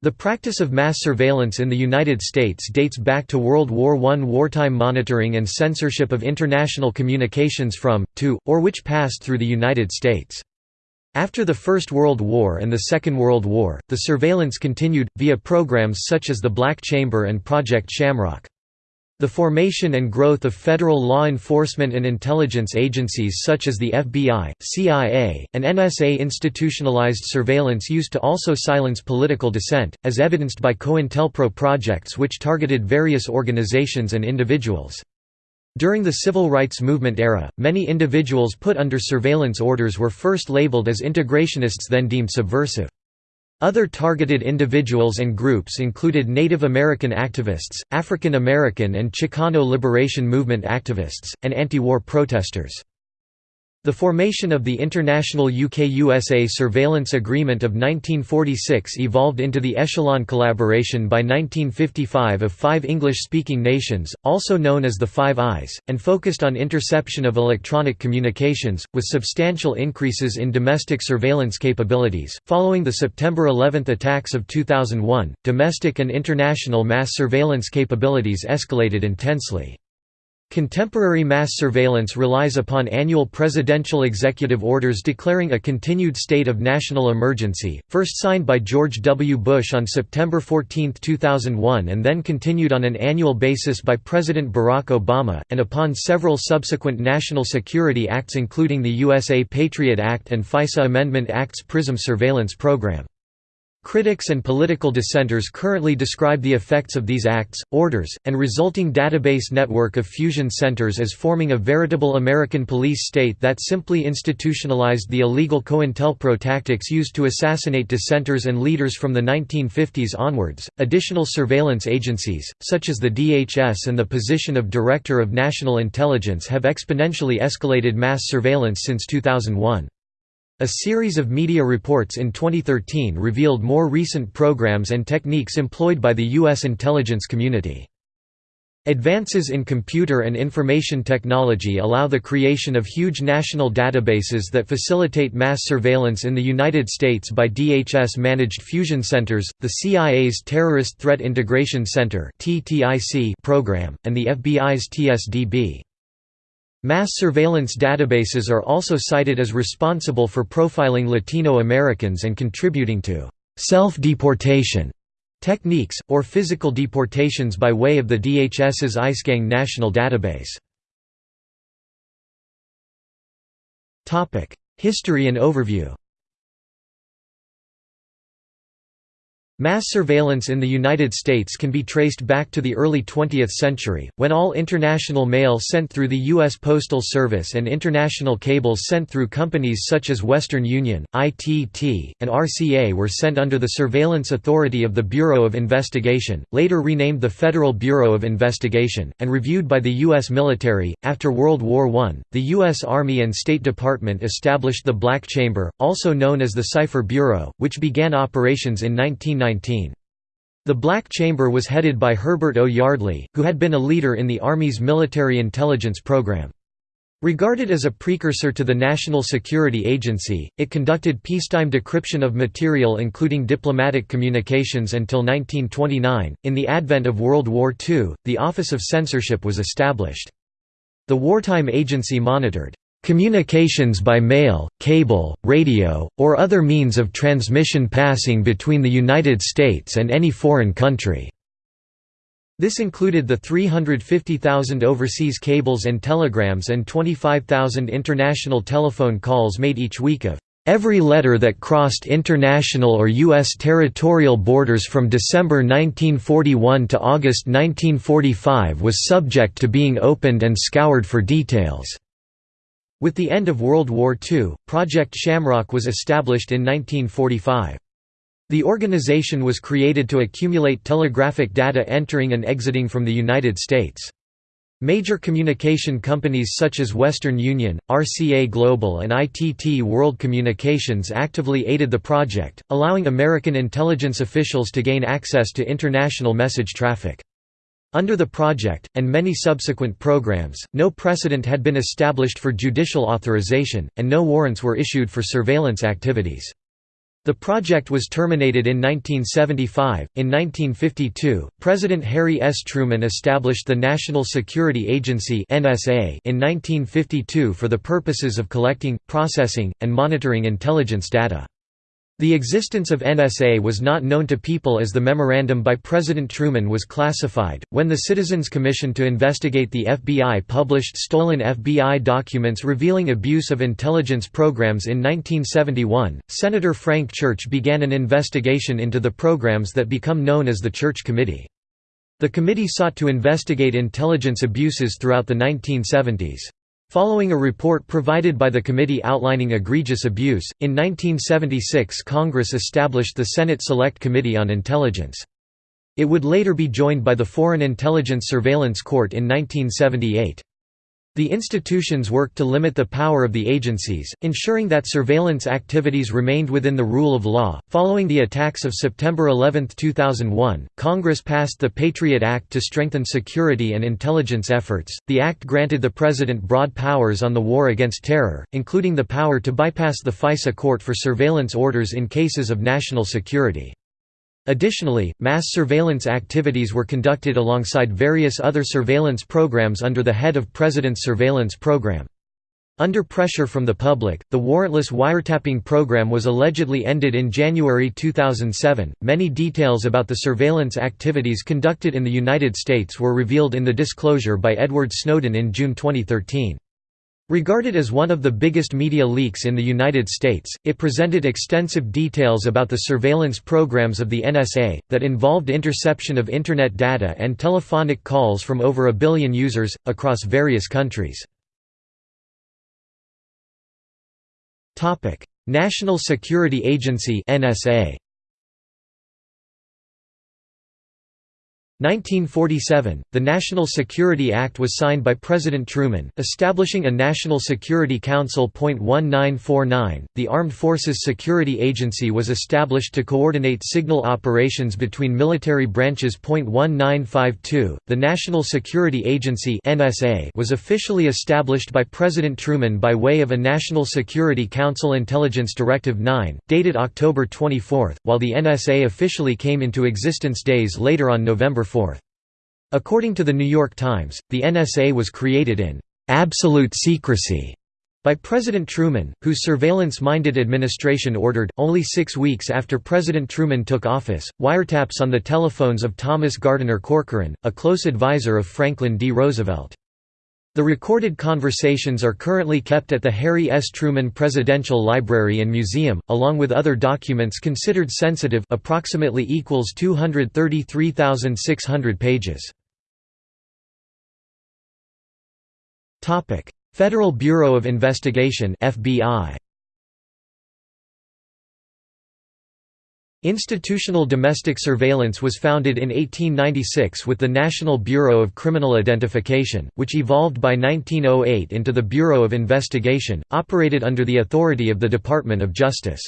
The practice of mass surveillance in the United States dates back to World War I. Wartime monitoring and censorship of international communications from, to, or which passed through the United States. After the First World War and the Second World War, the surveillance continued, via programs such as the Black Chamber and Project Shamrock. The formation and growth of federal law enforcement and intelligence agencies such as the FBI, CIA, and NSA institutionalized surveillance used to also silence political dissent, as evidenced by COINTELPRO projects which targeted various organizations and individuals. During the civil rights movement era, many individuals put under surveillance orders were first labeled as integrationists then deemed subversive. Other targeted individuals and groups included Native American activists, African American and Chicano Liberation Movement activists, and anti-war protesters. The formation of the International UK-USA Surveillance Agreement of 1946 evolved into the Echelon Collaboration by 1955 of five English-speaking nations, also known as the Five Eyes, and focused on interception of electronic communications, with substantial increases in domestic surveillance capabilities. Following the September 11 attacks of 2001, domestic and international mass surveillance capabilities escalated intensely. Contemporary mass surveillance relies upon annual presidential executive orders declaring a continued state of national emergency, first signed by George W. Bush on September 14, 2001 and then continued on an annual basis by President Barack Obama, and upon several subsequent national security acts including the USA Patriot Act and FISA Amendment Act's PRISM surveillance program. Critics and political dissenters currently describe the effects of these acts, orders, and resulting database network of fusion centers as forming a veritable American police state that simply institutionalized the illegal COINTELPRO tactics used to assassinate dissenters and leaders from the 1950s onwards. Additional surveillance agencies, such as the DHS and the position of Director of National Intelligence, have exponentially escalated mass surveillance since 2001. A series of media reports in 2013 revealed more recent programs and techniques employed by the U.S. intelligence community. Advances in computer and information technology allow the creation of huge national databases that facilitate mass surveillance in the United States by DHS-managed fusion centers, the CIA's Terrorist Threat Integration Center program, and the FBI's TSDB. Mass surveillance databases are also cited as responsible for profiling Latino Americans and contributing to self-deportation techniques, or physical deportations by way of the DHS's IceGang national database. History and overview Mass surveillance in the United States can be traced back to the early 20th century, when all international mail sent through the U.S. Postal Service and international cables sent through companies such as Western Union, ITT, and RCA were sent under the surveillance authority of the Bureau of Investigation, later renamed the Federal Bureau of Investigation, and reviewed by the U.S. military. After World War I, the U.S. Army and State Department established the Black Chamber, also known as the Cipher Bureau, which began operations in 1990. The Black Chamber was headed by Herbert O. Yardley, who had been a leader in the Army's military intelligence program. Regarded as a precursor to the National Security Agency, it conducted peacetime decryption of material including diplomatic communications until 1929. In the advent of World War II, the Office of Censorship was established. The wartime agency monitored Communications by mail, cable, radio, or other means of transmission passing between the United States and any foreign country. This included the 350,000 overseas cables and telegrams and 25,000 international telephone calls made each week of Every letter that crossed international or U.S. territorial borders from December 1941 to August 1945 was subject to being opened and scoured for details. With the end of World War II, Project Shamrock was established in 1945. The organization was created to accumulate telegraphic data entering and exiting from the United States. Major communication companies such as Western Union, RCA Global and ITT World Communications actively aided the project, allowing American intelligence officials to gain access to international message traffic. Under the project, and many subsequent programs, no precedent had been established for judicial authorization, and no warrants were issued for surveillance activities. The project was terminated in 1975. In 1952, President Harry S. Truman established the National Security Agency (NSA) in 1952 for the purposes of collecting, processing, and monitoring intelligence data. The existence of NSA was not known to people as the memorandum by President Truman was classified. When the Citizens Commission to investigate the FBI published stolen FBI documents revealing abuse of intelligence programs in 1971, Senator Frank Church began an investigation into the programs that become known as the Church Committee. The committee sought to investigate intelligence abuses throughout the 1970s. Following a report provided by the committee outlining egregious abuse, in 1976 Congress established the Senate Select Committee on Intelligence. It would later be joined by the Foreign Intelligence Surveillance Court in 1978. The institutions worked to limit the power of the agencies, ensuring that surveillance activities remained within the rule of law. Following the attacks of September 11, 2001, Congress passed the Patriot Act to strengthen security and intelligence efforts. The act granted the president broad powers on the war against terror, including the power to bypass the FISA court for surveillance orders in cases of national security. Additionally, mass surveillance activities were conducted alongside various other surveillance programs under the head of President's Surveillance Program. Under pressure from the public, the warrantless wiretapping program was allegedly ended in January 2007. Many details about the surveillance activities conducted in the United States were revealed in the disclosure by Edward Snowden in June 2013. Regarded as one of the biggest media leaks in the United States, it presented extensive details about the surveillance programs of the NSA, that involved interception of Internet data and telephonic calls from over a billion users, across various countries. National Security Agency NSA 1947, the National Security Act was signed by President Truman, establishing a National Security Council. 1949, the Armed Forces Security Agency was established to coordinate signal operations between military branches. 1952, the National Security Agency (NSA) was officially established by President Truman by way of a National Security Council Intelligence Directive 9, dated October 24, while the NSA officially came into existence days later on November According to the New York Times, the NSA was created in «absolute secrecy» by President Truman, whose surveillance-minded administration ordered, only six weeks after President Truman took office, wiretaps on the telephones of Thomas Gardiner Corcoran, a close advisor of Franklin D. Roosevelt. The recorded conversations are currently kept at the Harry S. Truman Presidential Library and Museum, along with other documents considered sensitive approximately equals 233,600 pages. Federal Bureau of Investigation FBI Institutional domestic surveillance was founded in 1896 with the National Bureau of Criminal Identification, which evolved by 1908 into the Bureau of Investigation, operated under the authority of the Department of Justice.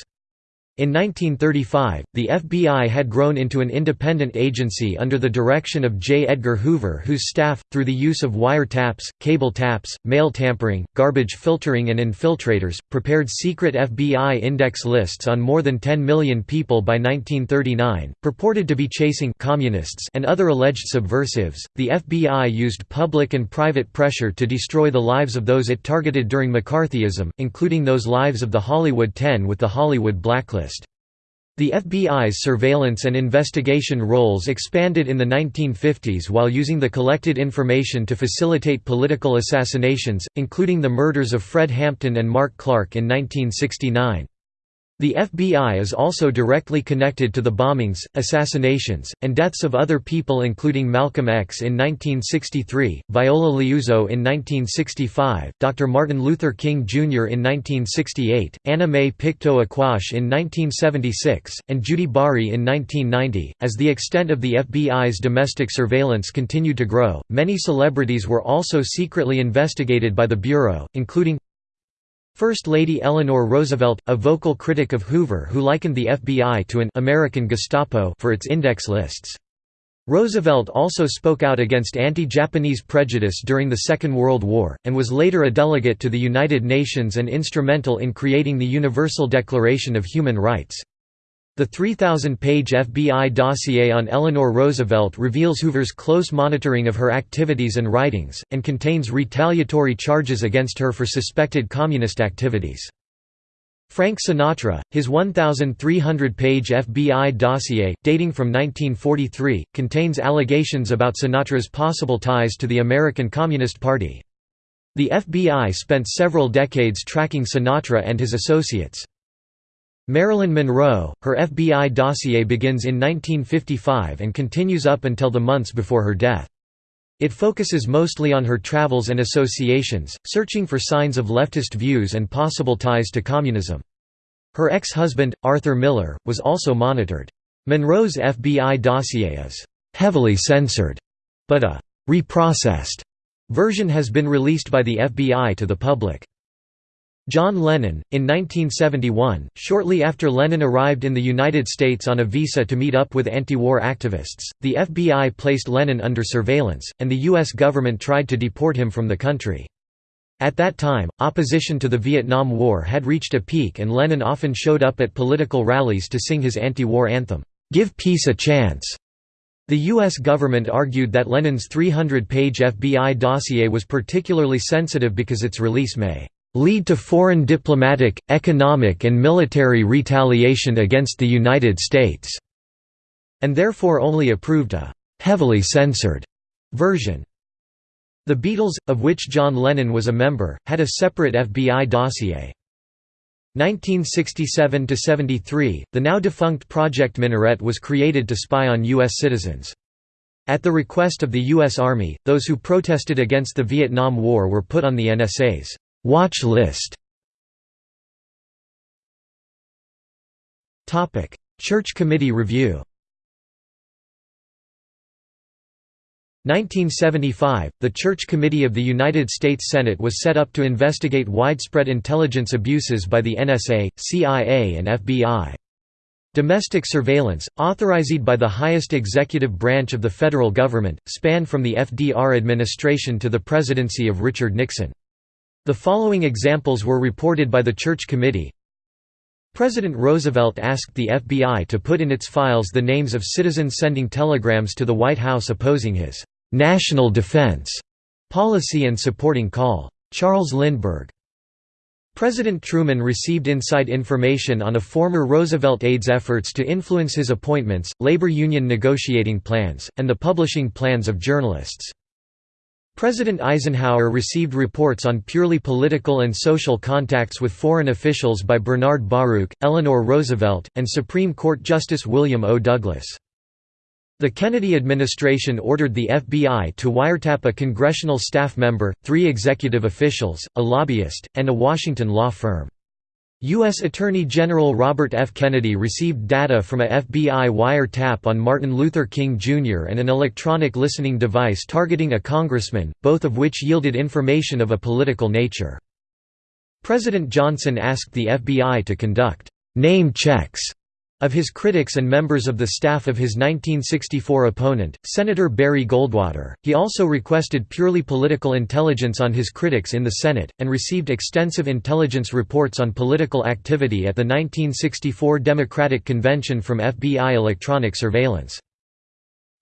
In 1935, the FBI had grown into an independent agency under the direction of J. Edgar Hoover whose staff, through the use of wiretaps, cable taps, mail tampering, garbage filtering and infiltrators, prepared secret FBI index lists on more than 10 million people by 1939, purported to be chasing communists and other alleged subversives. The FBI used public and private pressure to destroy the lives of those it targeted during McCarthyism, including those lives of the Hollywood Ten with the Hollywood Blacklist. The FBI's surveillance and investigation roles expanded in the 1950s while using the collected information to facilitate political assassinations, including the murders of Fred Hampton and Mark Clark in 1969. The FBI is also directly connected to the bombings, assassinations, and deaths of other people including Malcolm X in 1963, Viola Liuzzo in 1965, Dr. Martin Luther King Jr. in 1968, Anna Mae Pictou Aquash in 1976, and Judy Bari in 1990. As the extent of the FBI's domestic surveillance continued to grow, many celebrities were also secretly investigated by the Bureau, including First Lady Eleanor Roosevelt, a vocal critic of Hoover who likened the FBI to an «American Gestapo» for its index lists. Roosevelt also spoke out against anti-Japanese prejudice during the Second World War, and was later a delegate to the United Nations and instrumental in creating the Universal Declaration of Human Rights. The 3,000-page FBI dossier on Eleanor Roosevelt reveals Hoover's close monitoring of her activities and writings, and contains retaliatory charges against her for suspected communist activities. Frank Sinatra, his 1,300-page FBI dossier, dating from 1943, contains allegations about Sinatra's possible ties to the American Communist Party. The FBI spent several decades tracking Sinatra and his associates. Marilyn Monroe, her FBI dossier begins in 1955 and continues up until the months before her death. It focuses mostly on her travels and associations, searching for signs of leftist views and possible ties to communism. Her ex-husband, Arthur Miller, was also monitored. Monroe's FBI dossier is «heavily censored», but a «reprocessed» version has been released by the FBI to the public. John Lennon, in 1971, shortly after Lennon arrived in the United States on a visa to meet up with anti-war activists, the FBI placed Lennon under surveillance, and the U.S. government tried to deport him from the country. At that time, opposition to the Vietnam War had reached a peak and Lennon often showed up at political rallies to sing his anti-war anthem, "'Give Peace a Chance'". The U.S. government argued that Lennon's 300-page FBI dossier was particularly sensitive because its release may lead to foreign diplomatic, economic and military retaliation against the United States", and therefore only approved a «heavily censored» version. The Beatles, of which John Lennon was a member, had a separate FBI dossier. 1967–73, the now defunct Project Minaret was created to spy on U.S. citizens. At the request of the U.S. Army, those who protested against the Vietnam War were put on the NSA's Watch list Church Committee review 1975, the Church Committee of the United States Senate was set up to investigate widespread intelligence abuses by the NSA, CIA and FBI. Domestic surveillance, authorized by the highest executive branch of the federal government, spanned from the FDR administration to the presidency of Richard Nixon. The following examples were reported by the Church Committee. President Roosevelt asked the FBI to put in its files the names of citizens sending telegrams to the White House opposing his «national defense» policy and supporting call. Charles Lindbergh. President Truman received inside information on a former Roosevelt aide's efforts to influence his appointments, labor union negotiating plans, and the publishing plans of journalists. President Eisenhower received reports on purely political and social contacts with foreign officials by Bernard Baruch, Eleanor Roosevelt, and Supreme Court Justice William O. Douglas. The Kennedy administration ordered the FBI to wiretap a congressional staff member, three executive officials, a lobbyist, and a Washington law firm. U.S. Attorney General Robert F. Kennedy received data from a FBI wiretap on Martin Luther King Jr. and an electronic listening device targeting a congressman, both of which yielded information of a political nature. President Johnson asked the FBI to conduct «name checks» of his critics and members of the staff of his 1964 opponent, Senator Barry Goldwater. He also requested purely political intelligence on his critics in the Senate, and received extensive intelligence reports on political activity at the 1964 Democratic Convention from FBI electronic surveillance.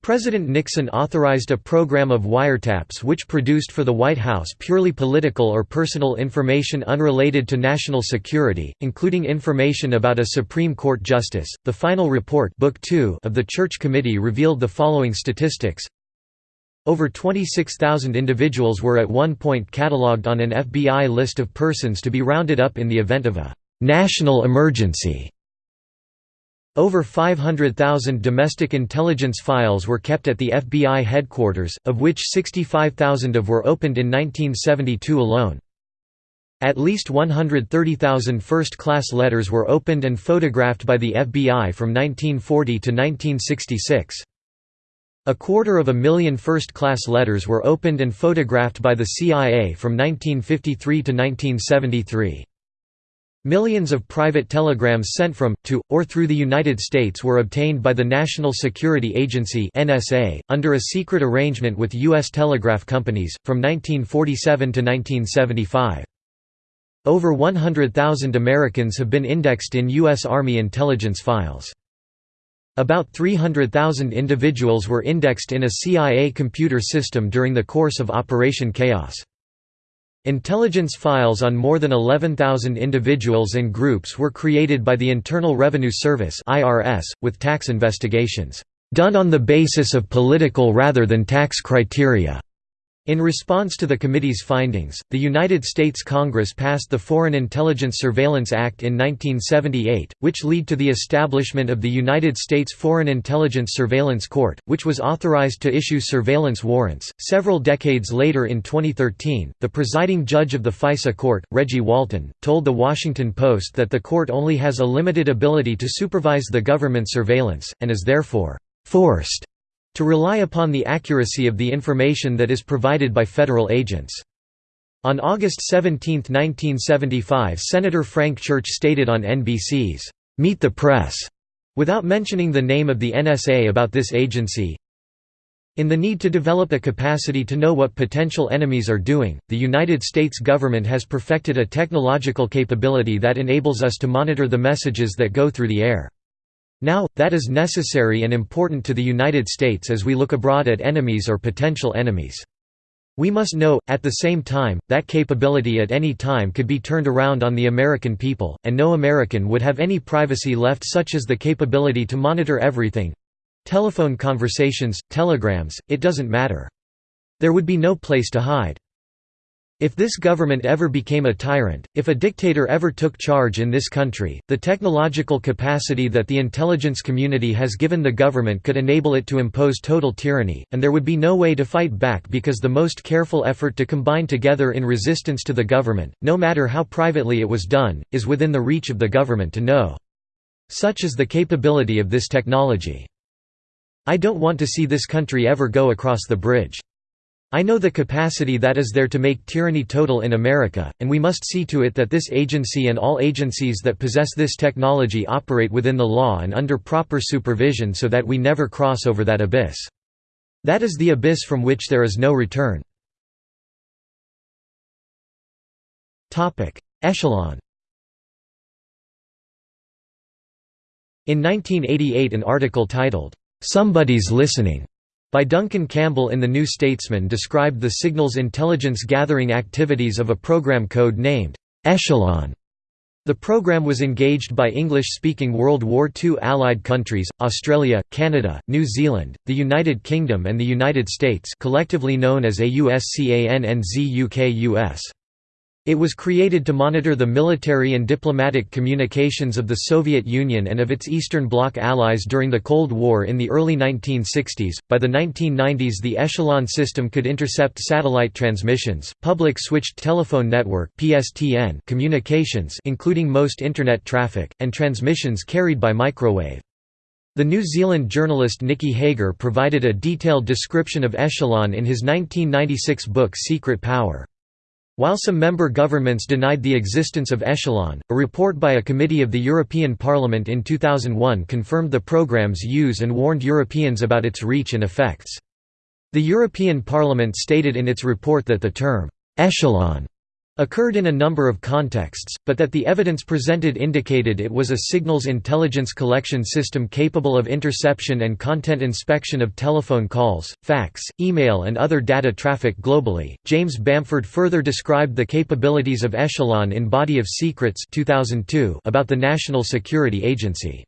President Nixon authorized a program of wiretaps which produced for the White House purely political or personal information unrelated to national security, including information about a Supreme Court justice. The final report, Book 2 of the Church Committee revealed the following statistics. Over 26,000 individuals were at one point catalogued on an FBI list of persons to be rounded up in the event of a national emergency. Over 500,000 domestic intelligence files were kept at the FBI headquarters, of which 65,000 of were opened in 1972 alone. At least 130,000 first-class letters were opened and photographed by the FBI from 1940 to 1966. A quarter of a million first-class letters were opened and photographed by the CIA from 1953 to 1973. Millions of private telegrams sent from, to, or through the United States were obtained by the National Security Agency NSA, under a secret arrangement with U.S. telegraph companies, from 1947 to 1975. Over 100,000 Americans have been indexed in U.S. Army intelligence files. About 300,000 individuals were indexed in a CIA computer system during the course of Operation Chaos. Intelligence files on more than 11,000 individuals and groups were created by the Internal Revenue Service with tax investigations, "...done on the basis of political rather than tax criteria." In response to the committee's findings, the United States Congress passed the Foreign Intelligence Surveillance Act in 1978, which led to the establishment of the United States Foreign Intelligence Surveillance Court, which was authorized to issue surveillance warrants. Several decades later in 2013, the presiding judge of the FISA court, Reggie Walton, told The Washington Post that the court only has a limited ability to supervise the government surveillance, and is therefore forced to rely upon the accuracy of the information that is provided by federal agents. On August 17, 1975 Senator Frank Church stated on NBC's Meet the Press, without mentioning the name of the NSA about this agency, in the need to develop a capacity to know what potential enemies are doing, the United States government has perfected a technological capability that enables us to monitor the messages that go through the air. Now, that is necessary and important to the United States as we look abroad at enemies or potential enemies. We must know, at the same time, that capability at any time could be turned around on the American people, and no American would have any privacy left such as the capability to monitor everything—telephone conversations, telegrams, it doesn't matter. There would be no place to hide. If this government ever became a tyrant, if a dictator ever took charge in this country, the technological capacity that the intelligence community has given the government could enable it to impose total tyranny, and there would be no way to fight back because the most careful effort to combine together in resistance to the government, no matter how privately it was done, is within the reach of the government to know. Such is the capability of this technology. I don't want to see this country ever go across the bridge. I know the capacity that is there to make tyranny total in America, and we must see to it that this agency and all agencies that possess this technology operate within the law and under proper supervision so that we never cross over that abyss. That is the abyss from which there is no return. Echelon In 1988 an article titled, "'Somebody's Listening' by Duncan Campbell in The New Statesman described the signals intelligence gathering activities of a program code named Echelon. The program was engaged by English-speaking World War II Allied countries, Australia, Canada, New Zealand, the United Kingdom and the United States collectively known as AUSCANNZUKUS. It was created to monitor the military and diplomatic communications of the Soviet Union and of its Eastern Bloc allies during the Cold War in the early 1960s. By the 1990s, the Echelon system could intercept satellite transmissions, public switched telephone network (PSTN) communications, including most internet traffic, and transmissions carried by microwave. The New Zealand journalist Nicky Hager provided a detailed description of Echelon in his 1996 book Secret Power. While some member governments denied the existence of Echelon, a report by a committee of the European Parliament in 2001 confirmed the program's use and warned Europeans about its reach and effects. The European Parliament stated in its report that the term, echelon occurred in a number of contexts, but that the evidence presented indicated it was a signals intelligence collection system capable of interception and content inspection of telephone calls, fax, email, and other data traffic globally. James Bamford further described the capabilities of Echelon in Body of Secrets 2002 about the National Security Agency.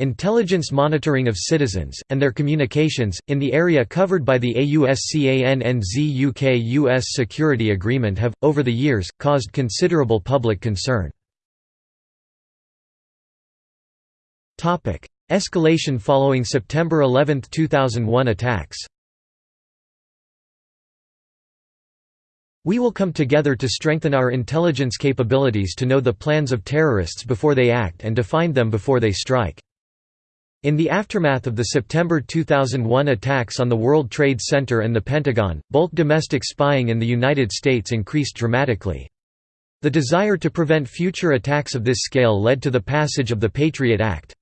Intelligence monitoring of citizens, and their communications, in the area covered by the AUSCANNZUKUS security agreement have, over the years, caused considerable public concern. Escalation following September 11, 2001 attacks We will come together to strengthen our intelligence capabilities to know the plans of terrorists before they act and to find them before they strike. In the aftermath of the September 2001 attacks on the World Trade Center and the Pentagon, bulk domestic spying in the United States increased dramatically. The desire to prevent future attacks of this scale led to the passage of the Patriot Act.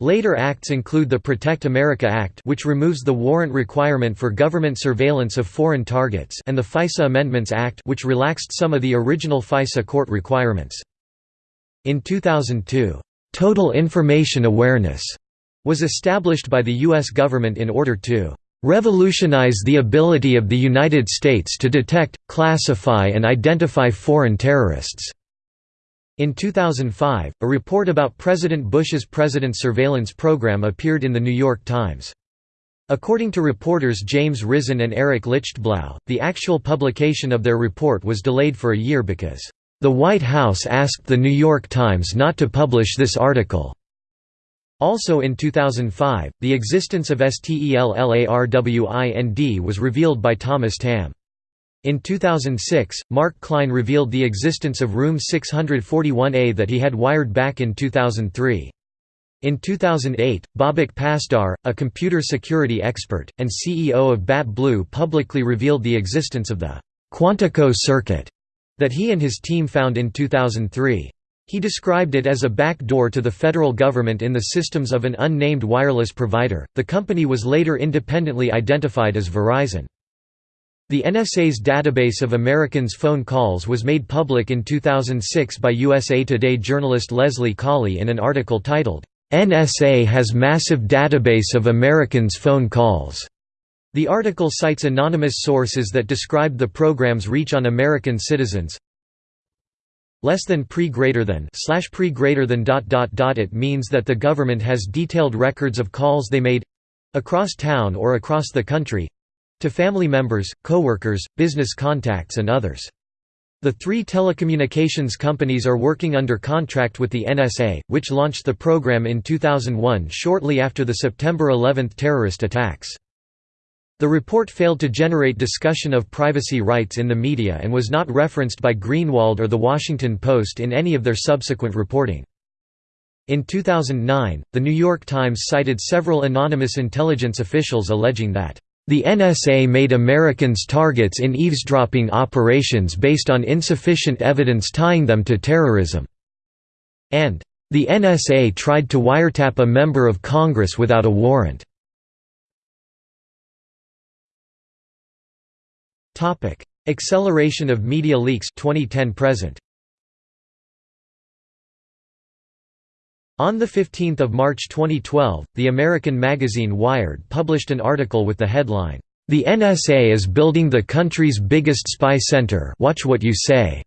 Later acts include the Protect America Act which removes the warrant requirement for government surveillance of foreign targets and the FISA Amendments Act which relaxed some of the original FISA court requirements. In 2002, "'Total Information Awareness' was established by the U.S. government in order to revolutionize the ability of the United States to detect, classify and identify foreign terrorists." In 2005, a report about President Bush's President Surveillance Program appeared in The New York Times. According to reporters James Risen and Eric Lichtblau, the actual publication of their report was delayed for a year because, "...the White House asked The New York Times not to publish this article." Also in 2005, the existence of STELLARWIND was revealed by Thomas Tamm. In 2006, Mark Klein revealed the existence of Room 641A that he had wired back in 2003. In 2008, Babak Pasdar, a computer security expert, and CEO of BatBlue publicly revealed the existence of the Quantico circuit that he and his team found in 2003. He described it as a back door to the federal government in the systems of an unnamed wireless provider. The company was later independently identified as Verizon. The NSA's database of Americans' phone calls was made public in 2006 by USA Today journalist Leslie Cauley in an article titled, NSA has massive database of Americans' phone calls. The article cites anonymous sources that described the program's reach on American citizens. Less than pre greater than slash pre greater than dot dot dot it means that the government has detailed records of calls they made across town or across the country to family members, coworkers, business contacts and others. The three telecommunications companies are working under contract with the NSA, which launched the program in 2001 shortly after the September 11 terrorist attacks. The report failed to generate discussion of privacy rights in the media and was not referenced by Greenwald or The Washington Post in any of their subsequent reporting. In 2009, The New York Times cited several anonymous intelligence officials alleging that the NSA made Americans targets in eavesdropping operations based on insufficient evidence tying them to terrorism. And, "...the NSA tried to wiretap a member of Congress without a warrant." Acceleration of media leaks 2010 present. On 15 March 2012, the American magazine Wired published an article with the headline, "'The NSA is building the country's biggest spy center watch what you say'",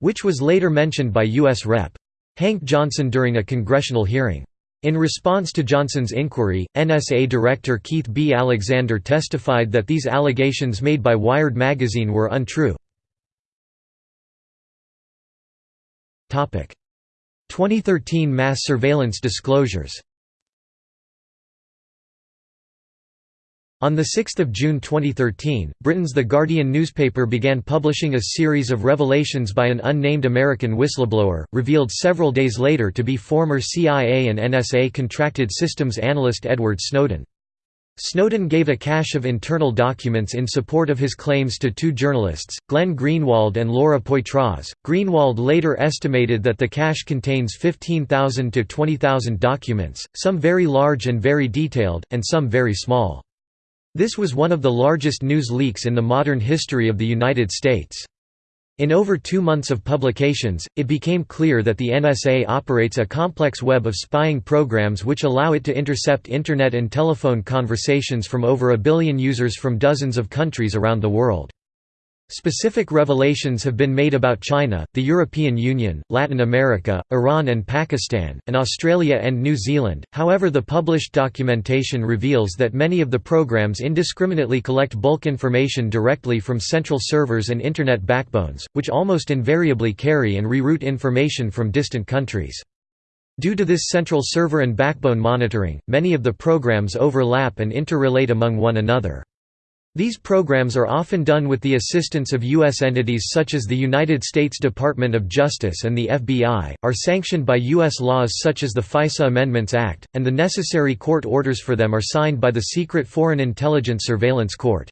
which was later mentioned by U.S. Rep. Hank Johnson during a congressional hearing. In response to Johnson's inquiry, NSA Director Keith B. Alexander testified that these allegations made by Wired magazine were untrue. 2013 mass surveillance disclosures On 6 June 2013, Britain's The Guardian newspaper began publishing a series of revelations by an unnamed American whistleblower, revealed several days later to be former CIA and NSA contracted systems analyst Edward Snowden. Snowden gave a cache of internal documents in support of his claims to two journalists, Glenn Greenwald and Laura Poitras. Greenwald later estimated that the cache contains 15,000 to 20,000 documents, some very large and very detailed, and some very small. This was one of the largest news leaks in the modern history of the United States. In over two months of publications, it became clear that the NSA operates a complex web of spying programs which allow it to intercept Internet and telephone conversations from over a billion users from dozens of countries around the world. Specific revelations have been made about China, the European Union, Latin America, Iran and Pakistan, and Australia and New Zealand. However, the published documentation reveals that many of the programs indiscriminately collect bulk information directly from central servers and Internet backbones, which almost invariably carry and reroute information from distant countries. Due to this central server and backbone monitoring, many of the programs overlap and interrelate among one another. These programs are often done with the assistance of U.S. entities such as the United States Department of Justice and the FBI, are sanctioned by U.S. laws such as the FISA Amendments Act, and the necessary court orders for them are signed by the Secret Foreign Intelligence Surveillance Court.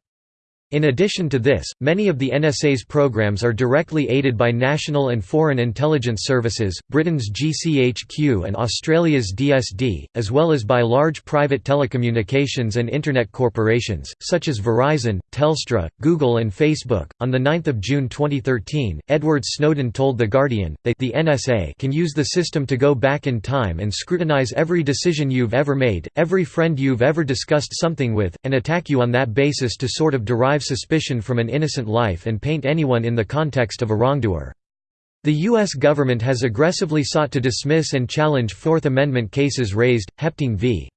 In addition to this, many of the NSA's programs are directly aided by national and foreign intelligence services, Britain's GCHQ and Australia's DSD, as well as by large private telecommunications and Internet corporations, such as Verizon, Telstra, Google, and Facebook. On 9 June 2013, Edward Snowden told The Guardian, they the NSA can use the system to go back in time and scrutinize every decision you've ever made, every friend you've ever discussed something with, and attack you on that basis to sort of derive suspicion from an innocent life and paint anyone in the context of a wrongdoer. The U.S. government has aggressively sought to dismiss and challenge Fourth Amendment cases raised, Hepting v.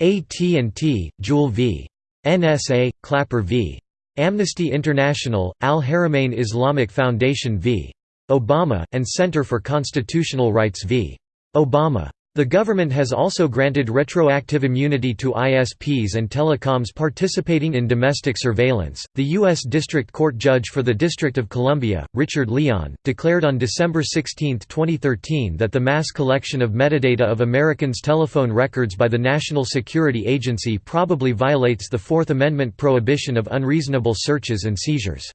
AT&T, Jewel v. NSA, Clapper v. Amnesty International, Al-Haramain Islamic Foundation v. Obama, and Center for Constitutional Rights v. Obama. The government has also granted retroactive immunity to ISPs and telecoms participating in domestic surveillance. The U.S. District Court Judge for the District of Columbia, Richard Leon, declared on December 16, 2013 that the mass collection of metadata of Americans' telephone records by the National Security Agency probably violates the Fourth Amendment prohibition of unreasonable searches and seizures.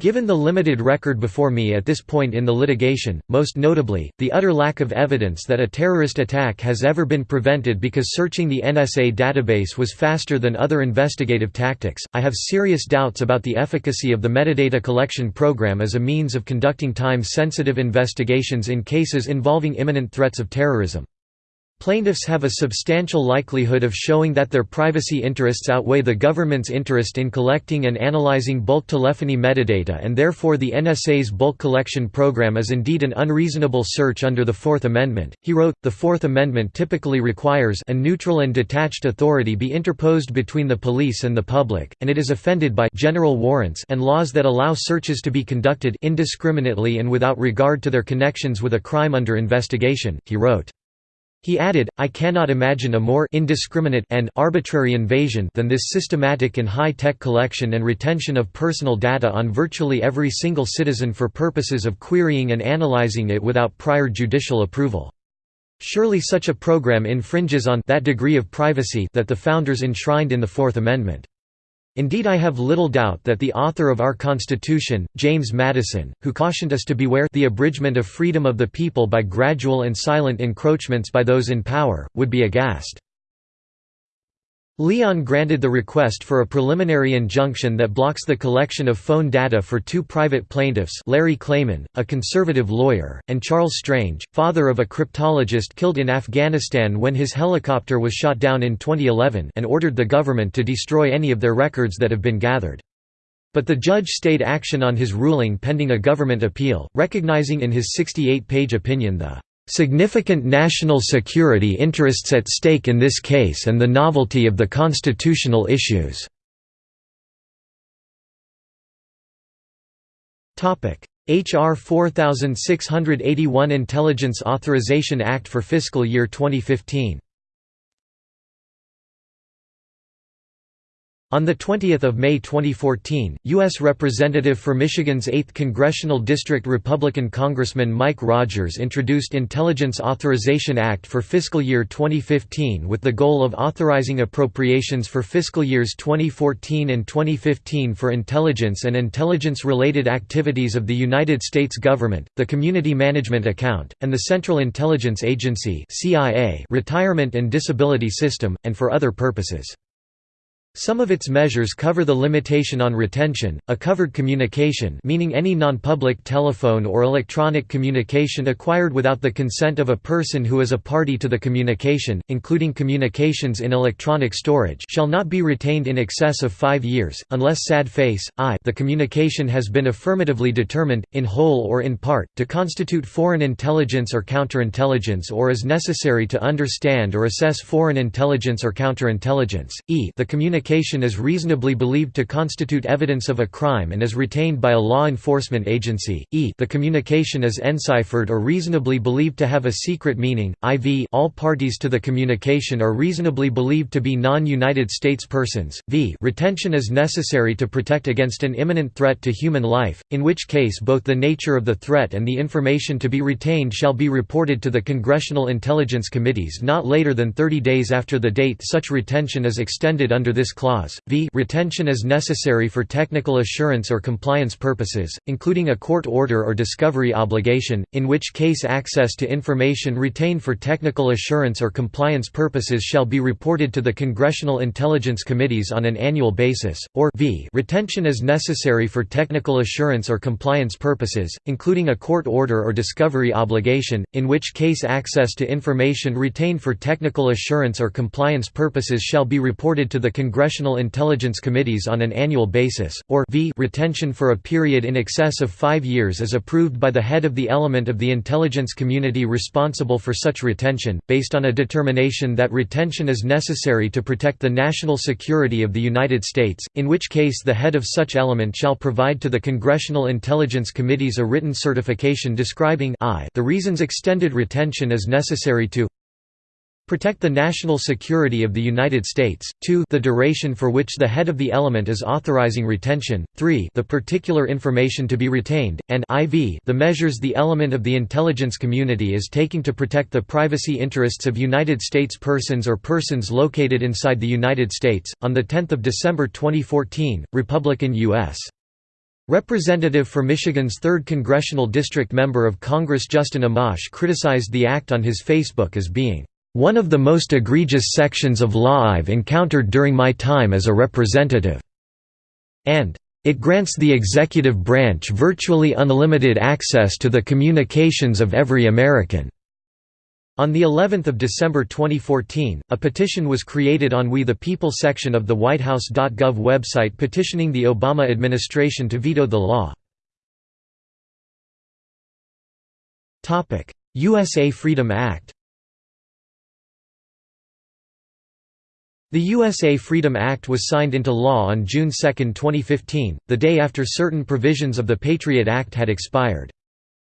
Given the limited record before me at this point in the litigation, most notably, the utter lack of evidence that a terrorist attack has ever been prevented because searching the NSA database was faster than other investigative tactics, I have serious doubts about the efficacy of the metadata collection program as a means of conducting time-sensitive investigations in cases involving imminent threats of terrorism. Plaintiffs have a substantial likelihood of showing that their privacy interests outweigh the government's interest in collecting and analyzing bulk telephony metadata and therefore the NSA's bulk collection program is indeed an unreasonable search under the Fourth Amendment. He wrote, The Fourth Amendment typically requires a neutral and detached authority be interposed between the police and the public, and it is offended by general warrants and laws that allow searches to be conducted indiscriminately and without regard to their connections with a crime under investigation, he wrote. He added, I cannot imagine a more indiscriminate and arbitrary invasion than this systematic and high-tech collection and retention of personal data on virtually every single citizen for purposes of querying and analyzing it without prior judicial approval. Surely such a program infringes on that degree of privacy that the founders enshrined in the Fourth Amendment. Indeed I have little doubt that the author of our Constitution, James Madison, who cautioned us to beware the abridgment of freedom of the people by gradual and silent encroachments by those in power, would be aghast. Leon granted the request for a preliminary injunction that blocks the collection of phone data for two private plaintiffs Larry Klayman, a conservative lawyer, and Charles Strange, father of a cryptologist killed in Afghanistan when his helicopter was shot down in 2011 and ordered the government to destroy any of their records that have been gathered. But the judge stayed action on his ruling pending a government appeal, recognizing in his 68-page opinion the significant national security interests at stake in this case and the novelty of the constitutional issues. H.R. 4681 Intelligence Authorization Act for fiscal year 2015 On 20 May 2014, U.S. Representative for Michigan's 8th Congressional District Republican Congressman Mike Rogers introduced Intelligence Authorization Act for fiscal year 2015 with the goal of authorizing appropriations for fiscal years 2014 and 2015 for intelligence and intelligence-related activities of the United States government, the Community Management Account, and the Central Intelligence Agency retirement and disability system, and for other purposes. Some of its measures cover the limitation on retention, a covered communication meaning any non-public telephone or electronic communication acquired without the consent of a person who is a party to the communication, including communications in electronic storage shall not be retained in excess of five years, unless sad face, I the communication has been affirmatively determined, in whole or in part, to constitute foreign intelligence or counterintelligence or is necessary to understand or assess foreign intelligence or counterintelligence, e the communication communication is reasonably believed to constitute evidence of a crime and is retained by a law enforcement agency, e. The communication is enciphered or reasonably believed to have a secret meaning, iv all parties to the communication are reasonably believed to be non-United States persons, v. Retention is necessary to protect against an imminent threat to human life, in which case both the nature of the threat and the information to be retained shall be reported to the Congressional Intelligence Committees not later than 30 days after the date such retention is extended under this clause, v. Retention is necessary for technical assurance or compliance purposes, including a court order or discovery obligation, in which case access to information retained for technical assurance or compliance purposes shall be reported to the Congressional Intelligence Committees on an annual basis, or v. Retention is necessary for technical assurance or compliance purposes, including a court order or discovery obligation, in which case access to information retained for technical assurance or compliance purposes shall be reported to the Congressional Intelligence Committees on an annual basis, or v retention for a period in excess of five years is approved by the head of the element of the intelligence community responsible for such retention, based on a determination that retention is necessary to protect the national security of the United States, in which case the head of such element shall provide to the Congressional Intelligence Committees a written certification describing I the reasons extended retention is necessary to Protect the national security of the United States, 2 the duration for which the head of the element is authorizing retention, 3 the particular information to be retained, and IV the measures the element of the intelligence community is taking to protect the privacy interests of United States persons or persons located inside the United States. On 10 December 2014, Republican U.S. Representative for Michigan's 3rd Congressional District Member of Congress Justin Amash criticized the act on his Facebook as being one of the most egregious sections of law I've encountered during my time as a representative." and it grants the executive branch virtually unlimited access to the communications of every American." On the 11th of December 2014, a petition was created on We the People section of the WhiteHouse.gov website petitioning the Obama administration to veto the law. USA Freedom Act The USA Freedom Act was signed into law on June 2, 2015, the day after certain provisions of the Patriot Act had expired.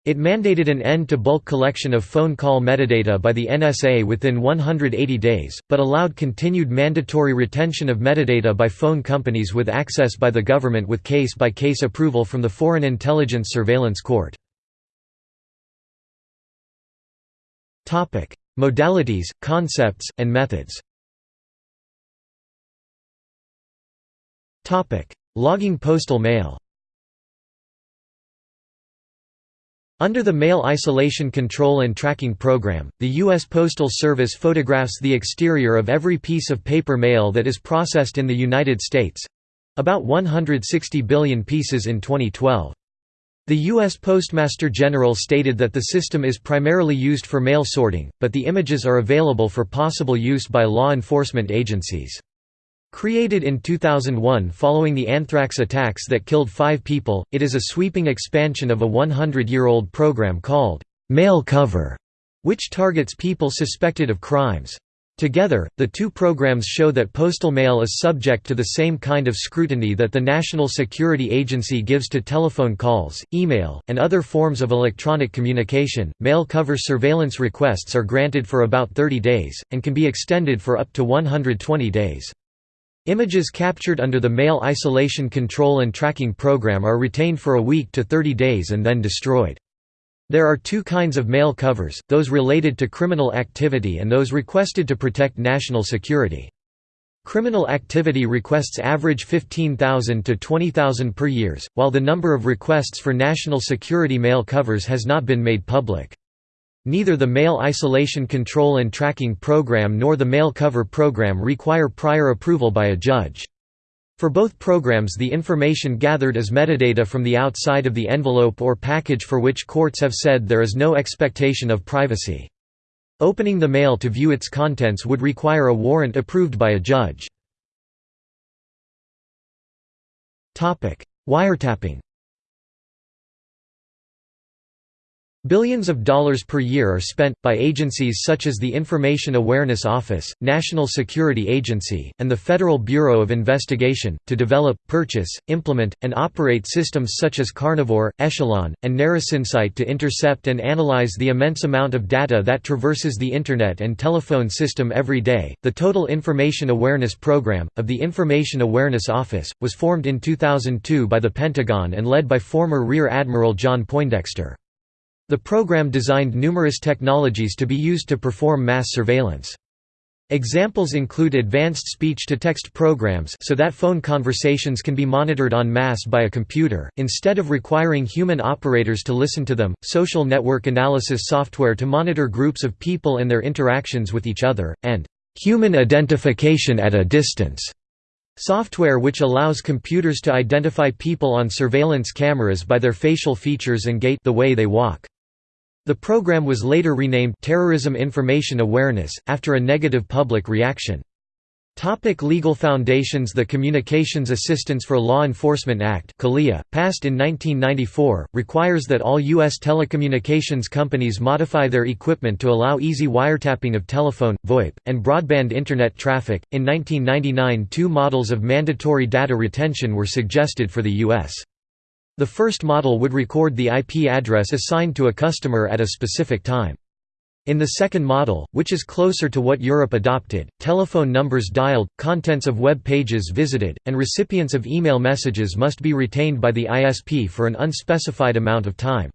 It mandated an end to bulk collection of phone call metadata by the NSA within 180 days, but allowed continued mandatory retention of metadata by phone companies with access by the government with case-by-case -case approval from the Foreign Intelligence Surveillance Court. Modalities, concepts, and methods Logging postal mail Under the Mail Isolation Control and Tracking Program, the U.S. Postal Service photographs the exterior of every piece of paper mail that is processed in the United States—about 160 billion pieces in 2012. The U.S. Postmaster General stated that the system is primarily used for mail sorting, but the images are available for possible use by law enforcement agencies. Created in 2001 following the anthrax attacks that killed five people, it is a sweeping expansion of a 100-year-old program called Mail Cover, which targets people suspected of crimes. Together, the two programs show that postal mail is subject to the same kind of scrutiny that the National Security Agency gives to telephone calls, email, and other forms of electronic communication. Mail cover surveillance requests are granted for about 30 days, and can be extended for up to 120 days. Images captured under the Mail Isolation Control and Tracking Program are retained for a week to 30 days and then destroyed. There are two kinds of mail covers, those related to criminal activity and those requested to protect national security. Criminal activity requests average 15,000 to 20,000 per years, while the number of requests for national security mail covers has not been made public. Neither the Mail Isolation Control and Tracking Program nor the Mail Cover Program require prior approval by a judge. For both programs the information gathered is metadata from the outside of the envelope or package for which courts have said there is no expectation of privacy. Opening the mail to view its contents would require a warrant approved by a judge. Wiretapping Billions of dollars per year are spent, by agencies such as the Information Awareness Office, National Security Agency, and the Federal Bureau of Investigation, to develop, purchase, implement, and operate systems such as Carnivore, Echelon, and NarusInsight to intercept and analyze the immense amount of data that traverses the Internet and telephone system every day. The Total Information Awareness Program, of the Information Awareness Office, was formed in 2002 by the Pentagon and led by former Rear Admiral John Poindexter. The program designed numerous technologies to be used to perform mass surveillance. Examples include advanced speech-to-text programs so that phone conversations can be monitored en masse by a computer, instead of requiring human operators to listen to them, social network analysis software to monitor groups of people and their interactions with each other, and "...human identification at a distance." Software which allows computers to identify people on surveillance cameras by their facial features and gait the way they walk. The program was later renamed Terrorism Information Awareness, after a negative public reaction. Topic legal foundations The Communications Assistance for Law Enforcement Act passed in 1994, requires that all U.S. telecommunications companies modify their equipment to allow easy wiretapping of telephone, VoIP, and broadband Internet traffic. In 1999 two models of mandatory data retention were suggested for the U.S. The first model would record the IP address assigned to a customer at a specific time. In the second model, which is closer to what Europe adopted, telephone numbers dialed, contents of web pages visited, and recipients of email messages must be retained by the ISP for an unspecified amount of time.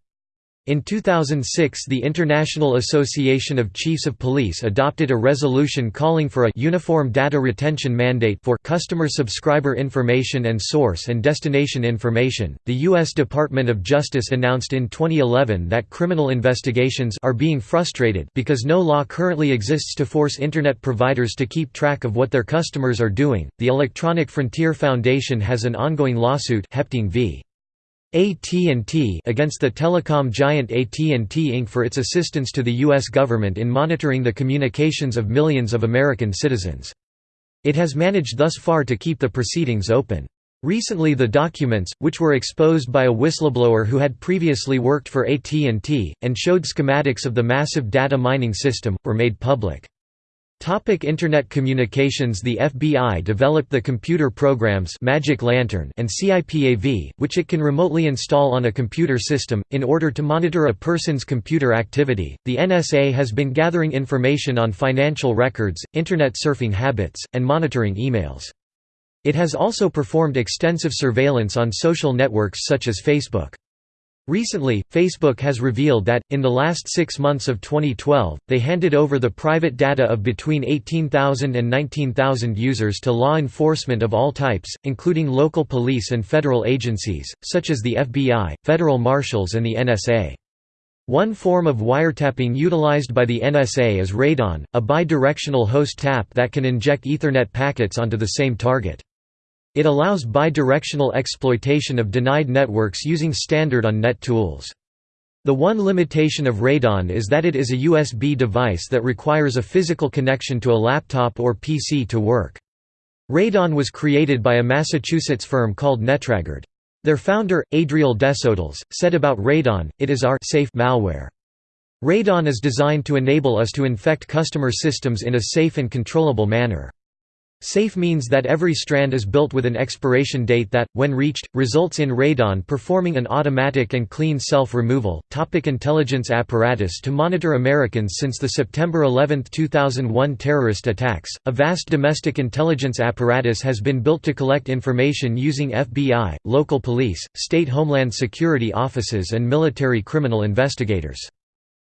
In 2006 the International Association of Chiefs of Police adopted a resolution calling for a «uniform data retention mandate» for customer subscriber information and source and destination information. The U.S. Department of Justice announced in 2011 that criminal investigations are being frustrated because no law currently exists to force Internet providers to keep track of what their customers are doing. The Electronic Frontier Foundation has an ongoing lawsuit Hepting v. AT&T against the telecom giant AT&T Inc. for its assistance to the U.S. government in monitoring the communications of millions of American citizens. It has managed thus far to keep the proceedings open. Recently the documents, which were exposed by a whistleblower who had previously worked for AT&T, and showed schematics of the massive data mining system, were made public. Topic Internet communications The FBI developed the computer programs Magic Lantern and CIPAV, which it can remotely install on a computer system, in order to monitor a person's computer activity. The NSA has been gathering information on financial records, Internet surfing habits, and monitoring emails. It has also performed extensive surveillance on social networks such as Facebook. Recently, Facebook has revealed that, in the last six months of 2012, they handed over the private data of between 18,000 and 19,000 users to law enforcement of all types, including local police and federal agencies, such as the FBI, federal marshals and the NSA. One form of wiretapping utilized by the NSA is Radon, a bidirectional host tap that can inject Ethernet packets onto the same target. It allows bidirectional exploitation of denied networks using standard on-net tools. The one limitation of Radon is that it is a USB device that requires a physical connection to a laptop or PC to work. Radon was created by a Massachusetts firm called Netragard. Their founder, Adriel Desautels, said about Radon, it is our safe malware. Radon is designed to enable us to infect customer systems in a safe and controllable manner. Safe means that every strand is built with an expiration date that, when reached, results in radon performing an automatic and clean self-removal. Topic intelligence apparatus To monitor Americans since the September 11, 2001 terrorist attacks, a vast domestic intelligence apparatus has been built to collect information using FBI, local police, state homeland security offices and military criminal investigators.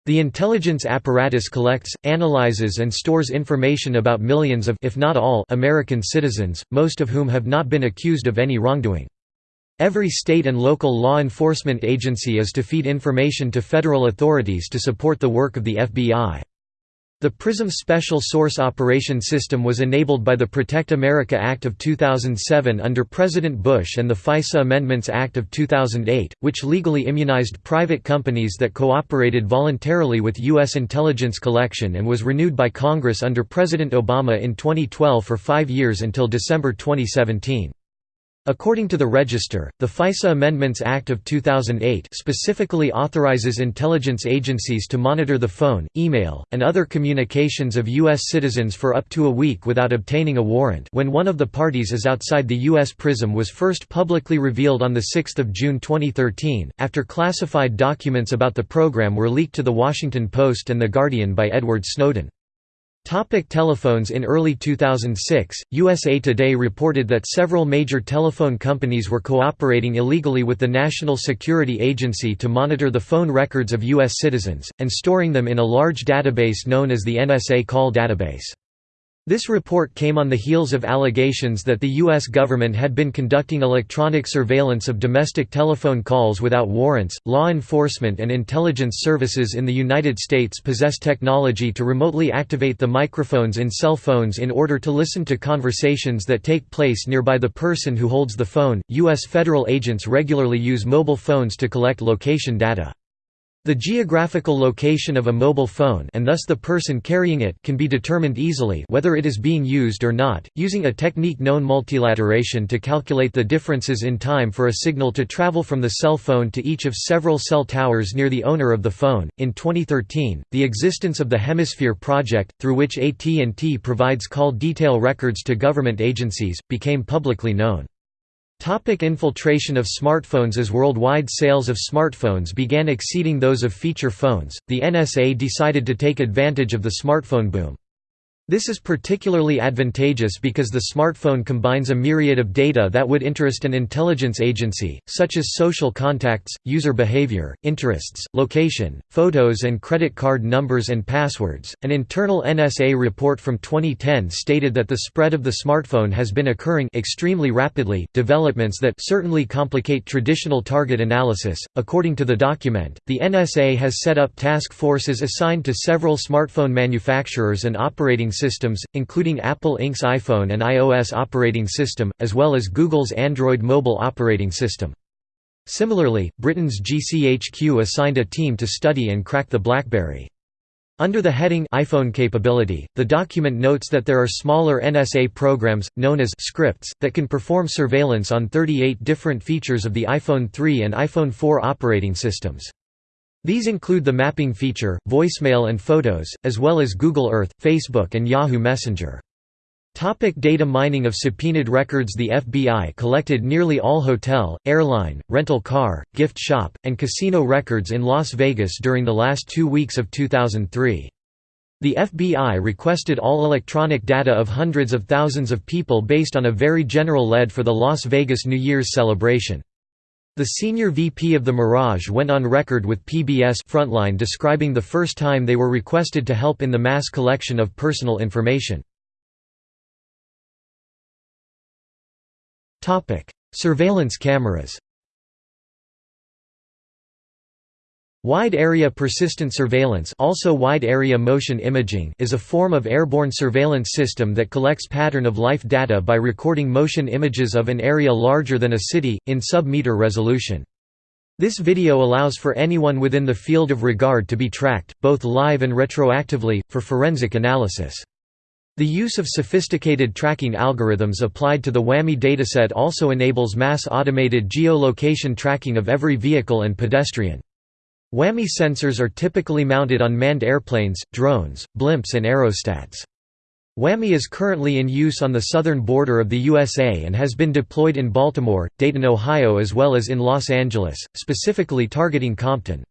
The intelligence apparatus collects, analyzes and stores information about millions of if not all American citizens, most of whom have not been accused of any wrongdoing. Every state and local law enforcement agency is to feed information to federal authorities to support the work of the FBI. The PRISM Special Source Operation System was enabled by the Protect America Act of 2007 under President Bush and the FISA Amendments Act of 2008, which legally immunized private companies that cooperated voluntarily with U.S. intelligence collection and was renewed by Congress under President Obama in 2012 for five years until December 2017. According to the Register, the FISA Amendments Act of 2008 specifically authorizes intelligence agencies to monitor the phone, email, and other communications of U.S. citizens for up to a week without obtaining a warrant when one of the parties is outside the U.S. PRISM was first publicly revealed on 6 June 2013, after classified documents about the program were leaked to The Washington Post and The Guardian by Edward Snowden. Topic telephones In early 2006, USA Today reported that several major telephone companies were cooperating illegally with the National Security Agency to monitor the phone records of U.S. citizens, and storing them in a large database known as the NSA Call Database. This report came on the heels of allegations that the U.S. government had been conducting electronic surveillance of domestic telephone calls without warrants. Law enforcement and intelligence services in the United States possess technology to remotely activate the microphones in cell phones in order to listen to conversations that take place nearby the person who holds the phone. U.S. federal agents regularly use mobile phones to collect location data. The geographical location of a mobile phone and thus the person carrying it can be determined easily whether it is being used or not, using a technique known multilateration to calculate the differences in time for a signal to travel from the cell phone to each of several cell towers near the owner of the phone. In 2013, the existence of the Hemisphere project, through which AT&T provides call detail records to government agencies, became publicly known. Topic infiltration of smartphones As worldwide sales of smartphones began exceeding those of feature phones, the NSA decided to take advantage of the smartphone boom. This is particularly advantageous because the smartphone combines a myriad of data that would interest an intelligence agency, such as social contacts, user behavior, interests, location, photos, and credit card numbers and passwords. An internal NSA report from 2010 stated that the spread of the smartphone has been occurring extremely rapidly, developments that certainly complicate traditional target analysis. According to the document, the NSA has set up task forces assigned to several smartphone manufacturers and operating systems, including Apple Inc.'s iPhone and iOS operating system, as well as Google's Android mobile operating system. Similarly, Britain's GCHQ assigned a team to study and crack the BlackBerry. Under the heading iPhone capability, the document notes that there are smaller NSA programs, known as scripts, that can perform surveillance on 38 different features of the iPhone 3 and iPhone 4 operating systems. These include the mapping feature, voicemail and photos, as well as Google Earth, Facebook and Yahoo Messenger. Topic data mining of subpoenaed records The FBI collected nearly all hotel, airline, rental car, gift shop, and casino records in Las Vegas during the last two weeks of 2003. The FBI requested all electronic data of hundreds of thousands of people based on a very general lead for the Las Vegas New Year's celebration. The senior VP of the Mirage went on record with PBS Frontline describing the first time they were requested to help in the mass collection of personal information. Surveillance cameras Wide Area Persistent Surveillance also Wide Area Motion Imaging is a form of airborne surveillance system that collects pattern-of-life data by recording motion images of an area larger than a city, in sub-meter resolution. This video allows for anyone within the field of regard to be tracked, both live and retroactively, for forensic analysis. The use of sophisticated tracking algorithms applied to the WAMI dataset also enables mass automated geolocation tracking of every vehicle and pedestrian. WAMI sensors are typically mounted on manned airplanes, drones, blimps and aerostats. WAMI is currently in use on the southern border of the USA and has been deployed in Baltimore, Dayton, Ohio as well as in Los Angeles, specifically targeting Compton.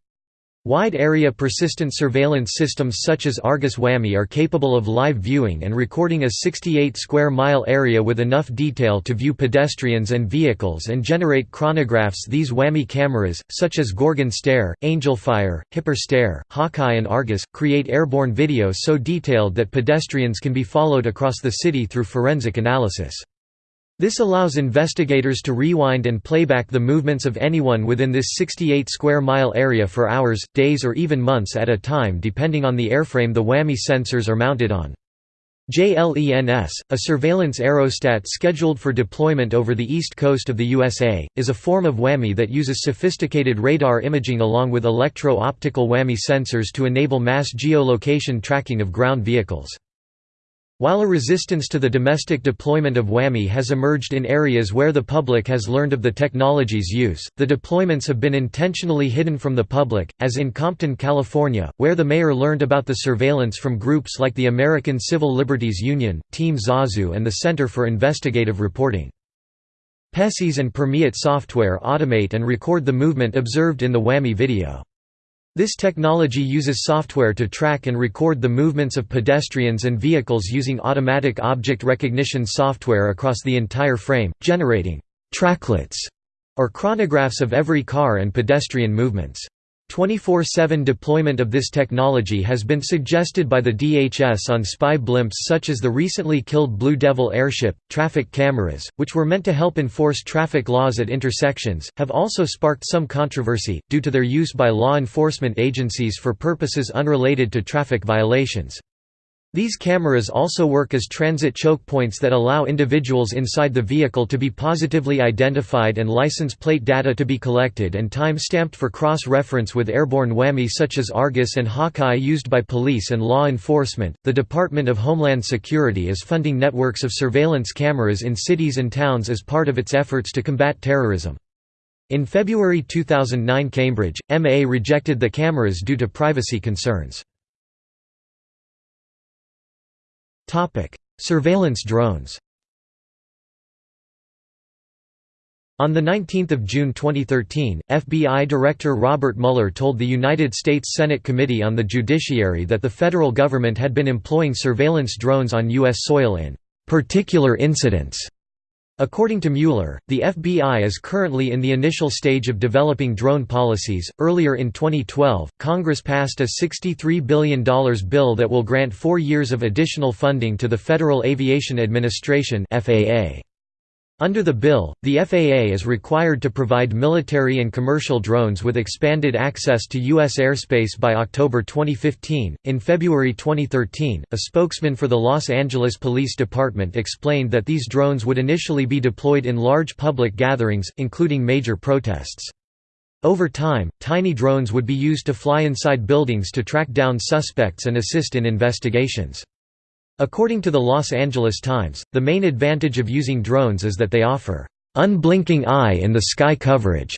Wide-area persistent surveillance systems such as Argus WAMI are capable of live viewing and recording a 68 square mile area with enough detail to view pedestrians and vehicles and generate chronographs These WAMI cameras, such as Gorgon Stare, Angelfire, Hipper Stare, Hawkeye and Argus, create airborne video so detailed that pedestrians can be followed across the city through forensic analysis. This allows investigators to rewind and playback the movements of anyone within this 68 square mile area for hours, days or even months at a time depending on the airframe the WAMI sensors are mounted on. JLENS, a surveillance aerostat scheduled for deployment over the east coast of the USA, is a form of WAMI that uses sophisticated radar imaging along with electro-optical WAMI sensors to enable mass geolocation tracking of ground vehicles. While a resistance to the domestic deployment of WAMI has emerged in areas where the public has learned of the technology's use, the deployments have been intentionally hidden from the public, as in Compton, California, where the mayor learned about the surveillance from groups like the American Civil Liberties Union, Team Zazu and the Center for Investigative Reporting. PESIS and Permeate software automate and record the movement observed in the WAMI video. This technology uses software to track and record the movements of pedestrians and vehicles using automatic object recognition software across the entire frame, generating «tracklets» or chronographs of every car and pedestrian movements. 24-7 deployment of this technology has been suggested by the DHS on spy blimps such as the recently killed Blue Devil airship. Traffic cameras, which were meant to help enforce traffic laws at intersections, have also sparked some controversy, due to their use by law enforcement agencies for purposes unrelated to traffic violations. These cameras also work as transit choke points that allow individuals inside the vehicle to be positively identified and license plate data to be collected and time-stamped for cross-reference with airborne WAMI such as Argus and Hawkeye used by police and law enforcement. The Department of Homeland Security is funding networks of surveillance cameras in cities and towns as part of its efforts to combat terrorism. In February 2009 Cambridge, MA rejected the cameras due to privacy concerns. Topic: Surveillance drones. On 19 June 2013, FBI Director Robert Mueller told the United States Senate Committee on the Judiciary that the federal government had been employing surveillance drones on U.S. soil in «particular incidents» According to Mueller, the FBI is currently in the initial stage of developing drone policies. Earlier in 2012, Congress passed a $63 billion bill that will grant four years of additional funding to the Federal Aviation Administration. FAA. Under the bill, the FAA is required to provide military and commercial drones with expanded access to U.S. airspace by October 2015. In February 2013, a spokesman for the Los Angeles Police Department explained that these drones would initially be deployed in large public gatherings, including major protests. Over time, tiny drones would be used to fly inside buildings to track down suspects and assist in investigations. According to the Los Angeles Times, the main advantage of using drones is that they offer unblinking eye in the sky coverage.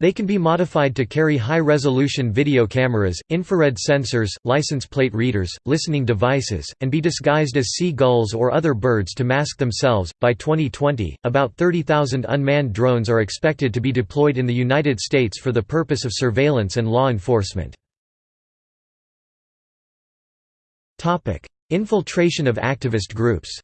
They can be modified to carry high-resolution video cameras, infrared sensors, license plate readers, listening devices, and be disguised as sea gulls or other birds to mask themselves. By 2020, about 30,000 unmanned drones are expected to be deployed in the United States for the purpose of surveillance and law enforcement. Topic: Infiltration of activist groups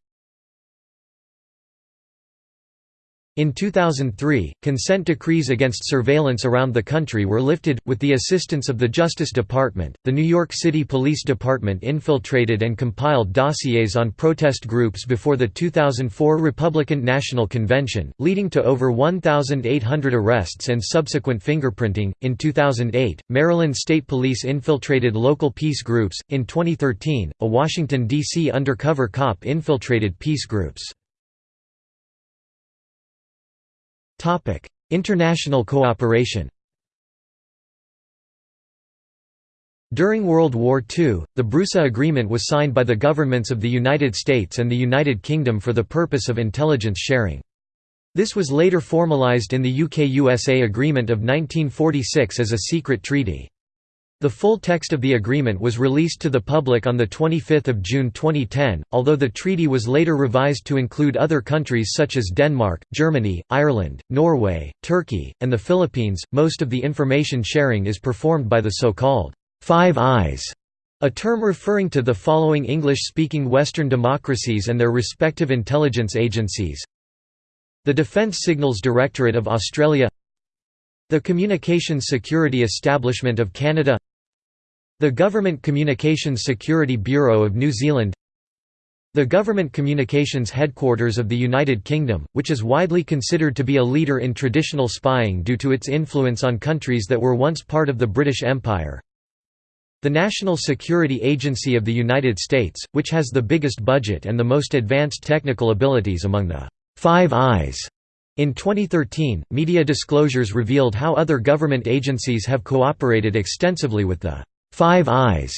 In 2003, consent decrees against surveillance around the country were lifted. With the assistance of the Justice Department, the New York City Police Department infiltrated and compiled dossiers on protest groups before the 2004 Republican National Convention, leading to over 1,800 arrests and subsequent fingerprinting. In 2008, Maryland State Police infiltrated local peace groups. In 2013, a Washington, D.C. undercover cop infiltrated peace groups. International cooperation During World War II, the BRUSA Agreement was signed by the governments of the United States and the United Kingdom for the purpose of intelligence sharing. This was later formalised in the UK-USA Agreement of 1946 as a secret treaty. The full text of the agreement was released to the public on 25 June 2010, although the treaty was later revised to include other countries such as Denmark, Germany, Ireland, Norway, Turkey, and the Philippines. Most of the information sharing is performed by the so-called Five Eyes, a term referring to the following English-speaking Western democracies and their respective intelligence agencies. The Defence Signals Directorate of Australia. The Communications Security Establishment of Canada The Government Communications Security Bureau of New Zealand The Government Communications Headquarters of the United Kingdom, which is widely considered to be a leader in traditional spying due to its influence on countries that were once part of the British Empire. The National Security Agency of the United States, which has the biggest budget and the most advanced technical abilities among the Five Eyes. In 2013, media disclosures revealed how other government agencies have cooperated extensively with the Five Eyes.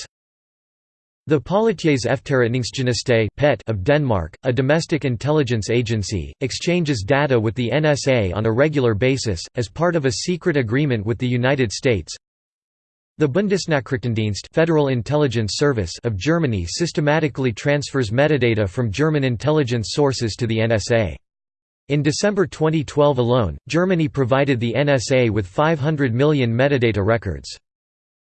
The Politiets Efterretningstjeneste of Denmark, a domestic intelligence agency, exchanges data with the NSA on a regular basis, as part of a secret agreement with the United States. The Bundesnachrichtendienst Federal Intelligence Service of Germany systematically transfers metadata from German intelligence sources to the NSA. In December 2012 alone, Germany provided the NSA with 500 million metadata records.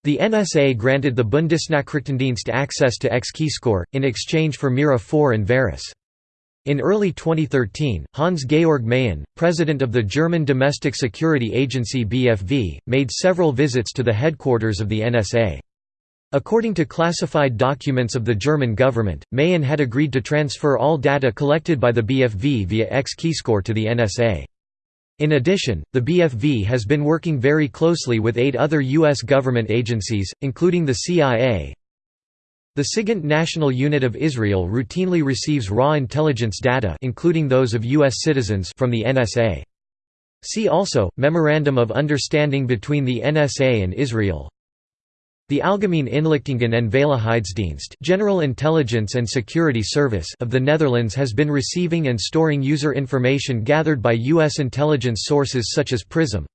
The NSA granted the Bundesnachrichtendienst access to X-Keyscore, in exchange for Mira 4 and Veras. In early 2013, Hans-Georg Maaßen, president of the German domestic security agency BFV, made several visits to the headquarters of the NSA. According to classified documents of the German government, Maaßen had agreed to transfer all data collected by the BFV via X-Keyscore to the NSA. In addition, the BFV has been working very closely with eight other U.S. government agencies, including the CIA, the SIGINT National Unit of Israel routinely receives raw intelligence data including those of U.S. citizens from the NSA. See also, Memorandum of Understanding between the NSA and Israel the Algemeen Inlichtingen en Veiligheidsdienst General Intelligence and Security Service of the Netherlands has been receiving and storing user information gathered by U.S. intelligence sources such as PRISM,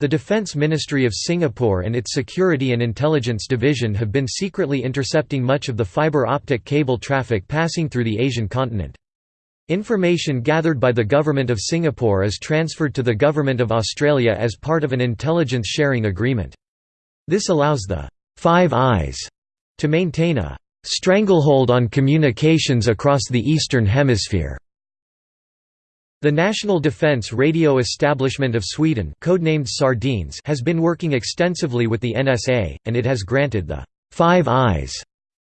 the Defense Ministry of Singapore and its Security and Intelligence Division have been secretly intercepting much of the fiber optic cable traffic passing through the Asian continent. Information gathered by the Government of Singapore is transferred to the Government of Australia as part of an intelligence sharing agreement. This allows the Five Eyes to maintain a stranglehold on communications across the Eastern Hemisphere. The National Defence Radio Establishment of Sweden codenamed Sardines has been working extensively with the NSA, and it has granted the Five Eyes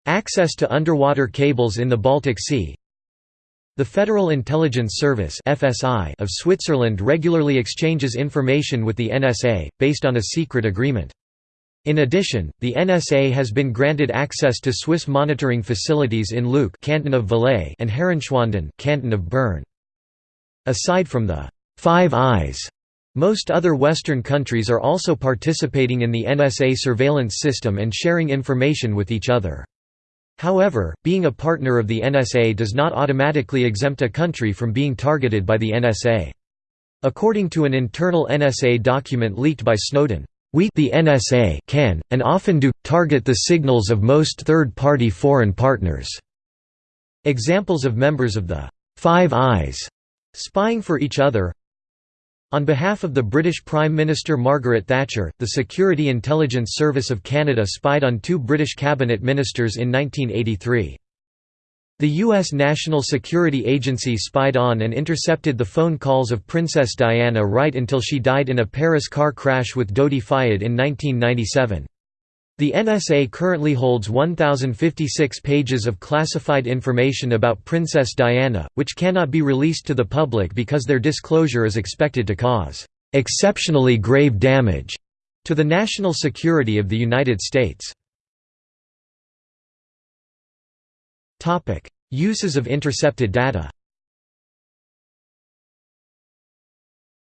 access to underwater cables in the Baltic Sea. The Federal Intelligence Service of Switzerland regularly exchanges information with the NSA, based on a secret agreement. In addition, the NSA has been granted access to Swiss monitoring facilities in Leuk canton of Valais and Herrenschwanden canton of Bern. Aside from the Five Eyes, most other Western countries are also participating in the NSA surveillance system and sharing information with each other. However, being a partner of the NSA does not automatically exempt a country from being targeted by the NSA. According to an internal NSA document leaked by Snowden, we the NSA can, and often do, target the signals of most third-party foreign partners." Examples of members of the Five Eyes Spying for each other On behalf of the British Prime Minister Margaret Thatcher, the Security Intelligence Service of Canada spied on two British cabinet ministers in 1983. The U.S. National Security Agency spied on and intercepted the phone calls of Princess Diana right until she died in a Paris car crash with Dodi Fayed in 1997. The NSA currently holds 1,056 pages of classified information about Princess Diana, which cannot be released to the public because their disclosure is expected to cause "...exceptionally grave damage." to the national security of the United States. Uses of intercepted data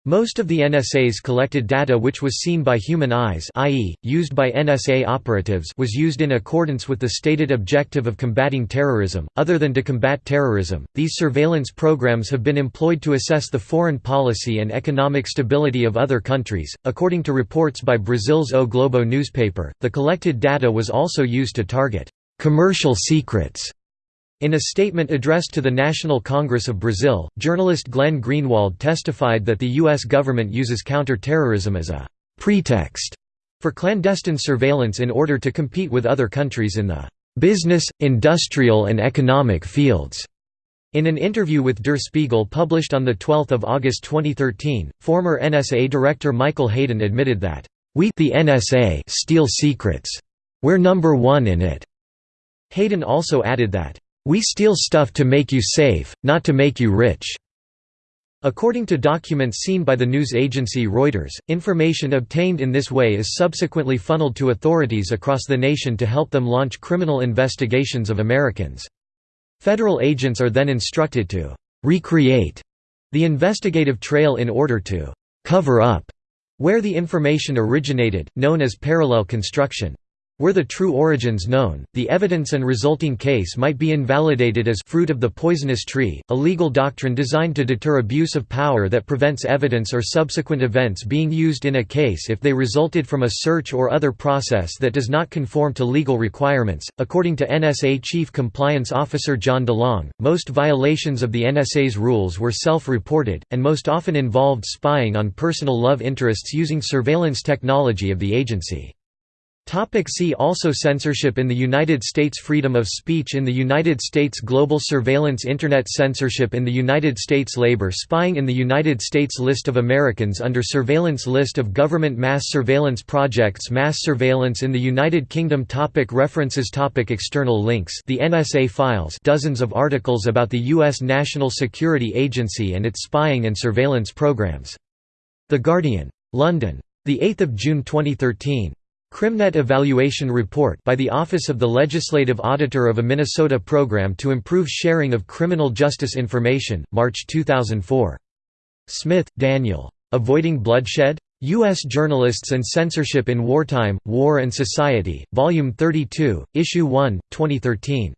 Most of the NSA's collected data which was seen by human eyes i.e., used by NSA operatives was used in accordance with the stated objective of combating terrorism. Other than to combat terrorism, these surveillance programs have been employed to assess the foreign policy and economic stability of other countries. According to reports by Brazil's O Globo newspaper, the collected data was also used to target commercial secrets in a statement addressed to the National Congress of Brazil, journalist Glenn Greenwald testified that the U.S. government uses counter-terrorism as a «pretext» for clandestine surveillance in order to compete with other countries in the «business, industrial and economic fields». In an interview with Der Spiegel published on 12 August 2013, former NSA Director Michael Hayden admitted that, "...we the NSA steal secrets. We're number one in it." Hayden also added that, we steal stuff to make you safe, not to make you rich." According to documents seen by the news agency Reuters, information obtained in this way is subsequently funneled to authorities across the nation to help them launch criminal investigations of Americans. Federal agents are then instructed to «recreate» the investigative trail in order to «cover up» where the information originated, known as parallel construction. Were the true origins known, the evidence and resulting case might be invalidated as fruit of the poisonous tree, a legal doctrine designed to deter abuse of power that prevents evidence or subsequent events being used in a case if they resulted from a search or other process that does not conform to legal requirements. According to NSA Chief Compliance Officer John DeLong, most violations of the NSA's rules were self-reported, and most often involved spying on personal love interests using surveillance technology of the agency. Topic see also Censorship in the United States Freedom of speech in the United States Global surveillance Internet censorship in the United States Labor spying in the United States List of Americans under surveillance List of government mass surveillance projects Mass surveillance in the United Kingdom topic References topic External links The NSA Files dozens of articles about the U.S. National Security Agency and its spying and surveillance programs. The Guardian. London. 8 June 2013. CrimNet Evaluation Report by the Office of the Legislative Auditor of a Minnesota Program to Improve Sharing of Criminal Justice Information, March 2004. Smith, Daniel. Avoiding Bloodshed? U.S. Journalists and Censorship in Wartime, War and Society, Volume 32, Issue 1, 2013.